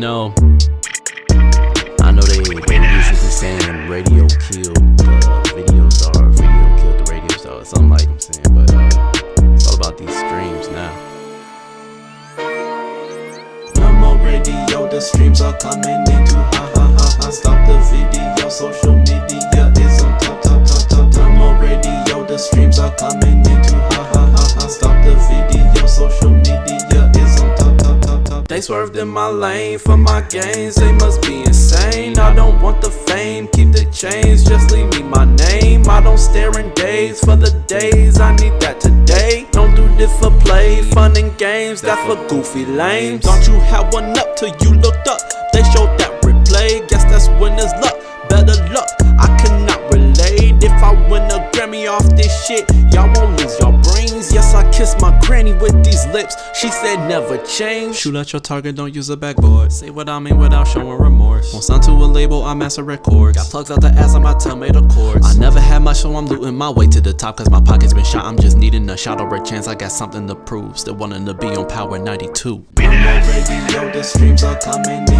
Know, I know they, they usually saying radio killed the video star, video killed the radio star, or something like I'm saying, but uh, it's all about these streams now. No more radio, the streams are coming in too ha ha ha ha. Stop the video, social media is on top top top top. No more radio, the streams are coming in too ha ha ha ha. Stop the video, social media swerved in my lane for my gains, they must be insane. I don't want the fame, keep the chains, just leave me my name. I don't stare in days for the days, I need that today. Don't do this for play, fun and games, that's for goofy lames. Don't you have one up till you looked up? They showed that replay, guess that's winner's luck. Better luck, I cannot relate. If I win a Grammy off this shit, y'all won't lose your brains. Yes, I kiss my with these lips. She said never change. Shoot at your target, don't use a backboard. Say what I mean without showing remorse. Won't sign to a label, I'm master records. Got plugs out the ass, on my tomato cords. I never had much, so I'm looting my way to the top. Cause my pocket's been shot. I'm just needing a shot or a chance. I got something to prove. Still wanting to be on Power 92. No more radio, the streams are coming